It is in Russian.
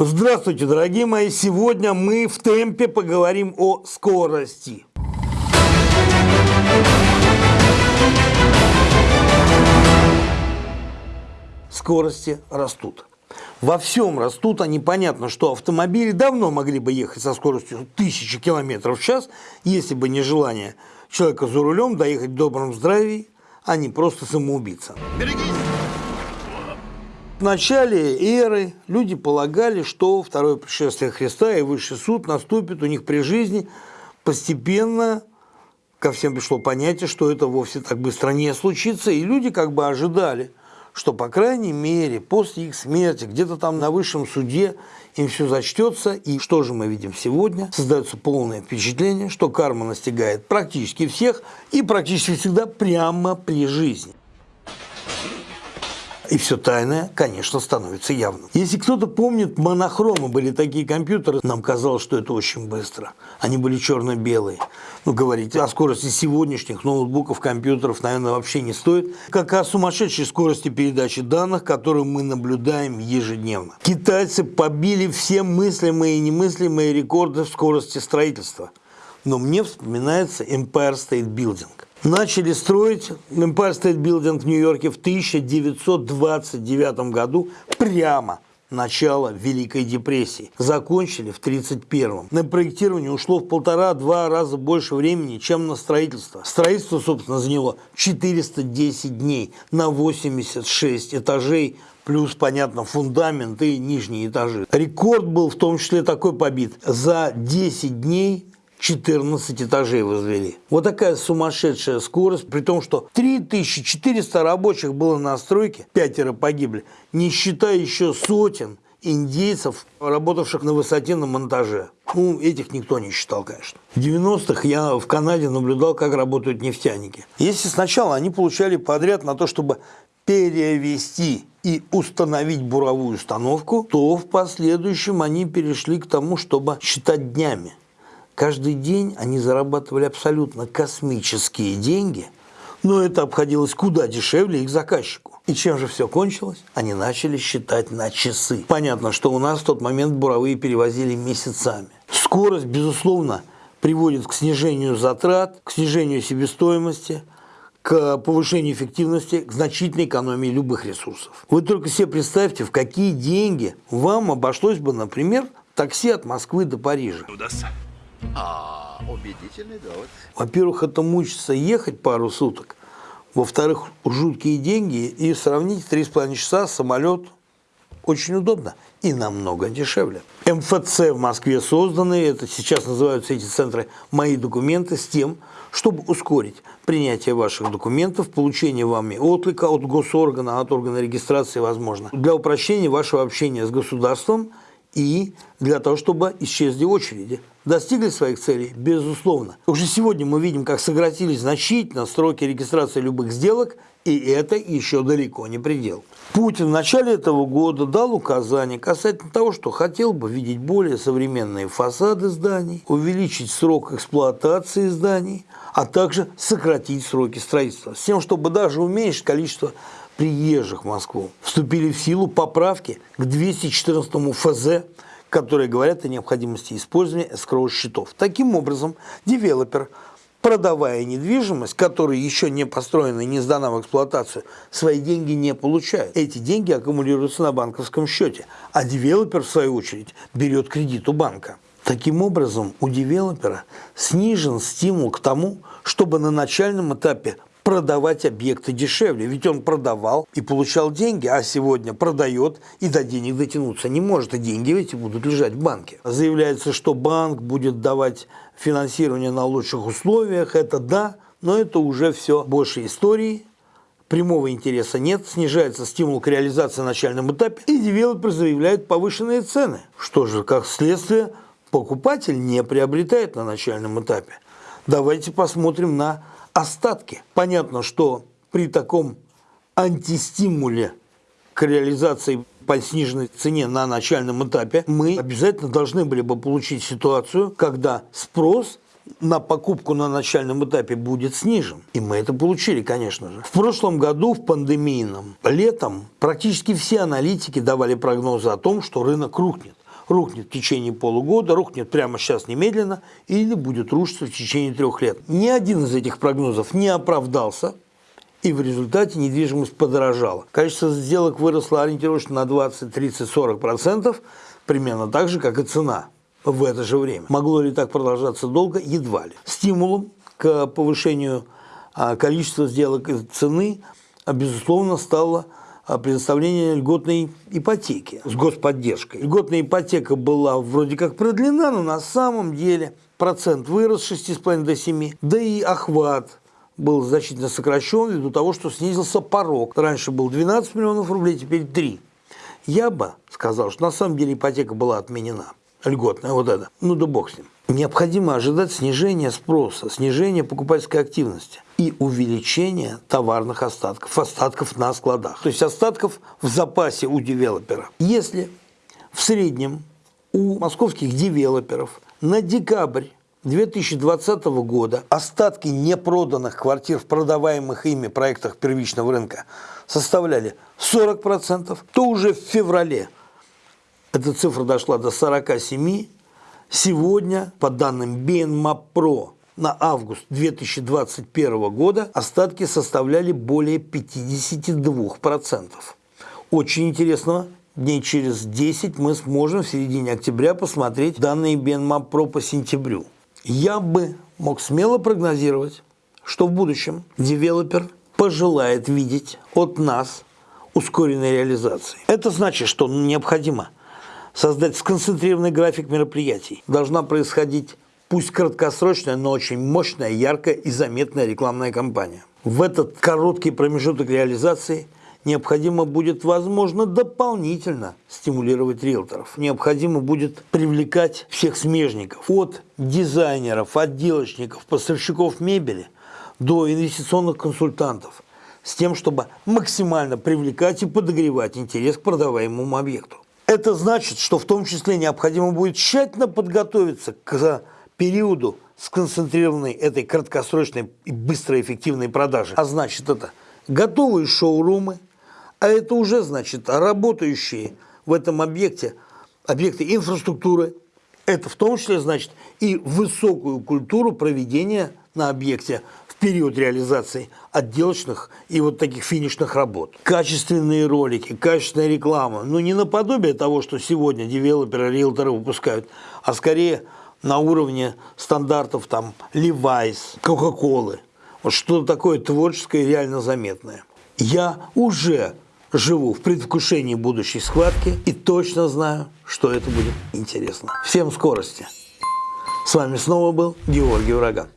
Здравствуйте, дорогие мои! Сегодня мы в темпе поговорим о скорости. Скорости растут. Во всем растут, они понятно, что автомобили давно могли бы ехать со скоростью 1000 км в час, если бы не желание человека за рулем доехать в добром здравии, а не просто самоубийца. Берегись! В начале эры люди полагали, что второе пришествие Христа и высший суд наступит у них при жизни. Постепенно ко всем пришло понятие, что это вовсе так быстро не случится, и люди как бы ожидали, что, по крайней мере, после их смерти, где-то там на высшем суде им все зачтется. И что же мы видим сегодня? Создается полное впечатление, что карма настигает практически всех и практически всегда прямо при жизни. И все тайное, конечно, становится явным. Если кто-то помнит, монохромы были такие компьютеры, нам казалось, что это очень быстро. Они были черно-белые. Ну, говорить о скорости сегодняшних ноутбуков, компьютеров, наверное, вообще не стоит. Как о сумасшедшей скорости передачи данных, которую мы наблюдаем ежедневно. Китайцы побили все мыслимые и немыслимые рекорды в скорости строительства. Но мне вспоминается Empire State Building. Начали строить Empire State Building в Нью-Йорке в 1929 году прямо начало Великой депрессии. Закончили в 1931. На проектирование ушло в полтора-два раза больше времени, чем на строительство. Строительство, собственно, заняло 410 дней на 86 этажей, плюс, понятно, фундамент и нижние этажи. Рекорд был в том числе такой побит. За 10 дней 14 этажей возвели. Вот такая сумасшедшая скорость, при том, что 3400 рабочих было на стройке, пятеро погибли, не считая еще сотен индейцев, работавших на высоте на монтаже. Ну, этих никто не считал, конечно. В 90-х я в Канаде наблюдал, как работают нефтяники. Если сначала они получали подряд на то, чтобы перевести и установить буровую установку, то в последующем они перешли к тому, чтобы считать днями. Каждый день они зарабатывали абсолютно космические деньги, но это обходилось куда дешевле их заказчику. И чем же все кончилось? Они начали считать на часы. Понятно, что у нас в тот момент буровые перевозили месяцами. Скорость, безусловно, приводит к снижению затрат, к снижению себестоимости, к повышению эффективности, к значительной экономии любых ресурсов. Вы только себе представьте, в какие деньги вам обошлось бы, например, такси от Москвы до Парижа. Удастся. А, убедительный довод. Во-первых, это мучиться ехать пару суток. Во-вторых, жуткие деньги. И сравнить 3,5 часа самолет очень удобно и намного дешевле. МФЦ в Москве созданы, это сейчас называются эти центры «Мои документы» с тем, чтобы ускорить принятие ваших документов, получение вами отклика от госоргана, от органа регистрации, возможно, для упрощения вашего общения с государством и для того, чтобы исчезли очереди. Достигли своих целей? Безусловно. Уже сегодня мы видим, как сократились значительно сроки регистрации любых сделок, и это еще далеко не предел. Путин в начале этого года дал указание касательно того, что хотел бы видеть более современные фасады зданий, увеличить срок эксплуатации зданий, а также сократить сроки строительства, с тем, чтобы даже уменьшить количество приезжих в Москву. Вступили в силу поправки к 214 ФЗ которые говорят о необходимости использования escrow-счетов. Таким образом, девелопер, продавая недвижимость, которая еще не построена и не сдана в эксплуатацию, свои деньги не получает. Эти деньги аккумулируются на банковском счете, а девелопер, в свою очередь, берет кредит у банка. Таким образом, у девелопера снижен стимул к тому, чтобы на начальном этапе продавать объекты дешевле. Ведь он продавал и получал деньги, а сегодня продает и до денег дотянуться не может. И деньги эти будут лежать в банке. Заявляется, что банк будет давать финансирование на лучших условиях. Это да, но это уже все больше истории. Прямого интереса нет, снижается стимул к реализации на начальном этапе, и девелопер заявляет повышенные цены. Что же, как следствие, покупатель не приобретает на начальном этапе. Давайте посмотрим на остатки. Понятно, что при таком антистимуле к реализации по сниженной цене на начальном этапе мы обязательно должны были бы получить ситуацию, когда спрос на покупку на начальном этапе будет снижен. И мы это получили, конечно же. В прошлом году, в пандемийном, летом, практически все аналитики давали прогнозы о том, что рынок рухнет рухнет в течение полугода, рухнет прямо сейчас немедленно или будет рушиться в течение трех лет. Ни один из этих прогнозов не оправдался, и в результате недвижимость подорожала. Количество сделок выросло ориентировочно на 20, 30, 40 процентов, примерно так же, как и цена в это же время. Могло ли так продолжаться долго? Едва ли. Стимулом к повышению а, количества сделок и цены, безусловно, стало предоставление льготной ипотеки с господдержкой. Льготная ипотека была вроде как продлена, но на самом деле процент вырос с 6,5 до 7, да и охват был значительно сокращен ввиду того, что снизился порог. Раньше был 12 миллионов рублей, теперь 3. Я бы сказал, что на самом деле ипотека была отменена. Льготная, вот это. Ну да бог с ним. Необходимо ожидать снижения спроса, снижения покупательской активности и увеличения товарных остатков, остатков на складах. То есть остатков в запасе у девелопера. Если в среднем у московских девелоперов на декабрь 2020 года остатки непроданных квартир в продаваемых ими проектах первичного рынка составляли 40%, то уже в феврале эта цифра дошла до 47%. Сегодня, по данным BNMAP на август 2021 года остатки составляли более 52%. Очень интересно, дней через 10 мы сможем в середине октября посмотреть данные BNMAP по сентябрю я бы мог смело прогнозировать, что в будущем девелопер пожелает видеть от нас ускоренной реализации. Это значит, что необходимо создать сконцентрированный график мероприятий. Должна происходить пусть краткосрочная, но очень мощная, яркая и заметная рекламная кампания. В этот короткий промежуток реализации – необходимо будет, возможно, дополнительно стимулировать риэлторов. Необходимо будет привлекать всех смежников, от дизайнеров, отделочников, поставщиков мебели до инвестиционных консультантов, с тем, чтобы максимально привлекать и подогревать интерес к продаваемому объекту. Это значит, что в том числе необходимо будет тщательно подготовиться к периоду сконцентрированной этой краткосрочной и быстрой эффективной продажи. А значит это готовые шоурумы, а это уже значит работающие в этом объекте объекты инфраструктуры. Это в том числе значит и высокую культуру проведения на объекте в период реализации отделочных и вот таких финишных работ. Качественные ролики, качественная реклама. Ну, не наподобие того, что сегодня девелоперы, риэлторы выпускают, а скорее на уровне стандартов там Levi's, Coca-Cola. Вот что-то такое творческое и реально заметное. Я уже живу в предвкушении будущей схватки и точно знаю, что это будет интересно. Всем скорости! С вами снова был Георгий Ураган.